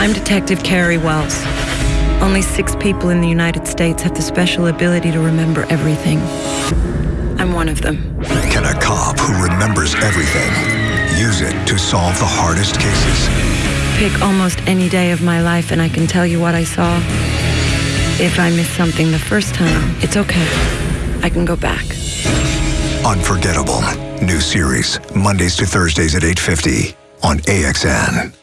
I'm Detective Carrie Wells. Only six people in the United States have the special ability to remember everything. I'm one of them. Can a cop who remembers everything use it to solve the hardest cases? Pick almost any day of my life and I can tell you what I saw. If I miss something the first time, it's okay. I can go back. Unforgettable. New series, Mondays to Thursdays at 8.50 on AXN.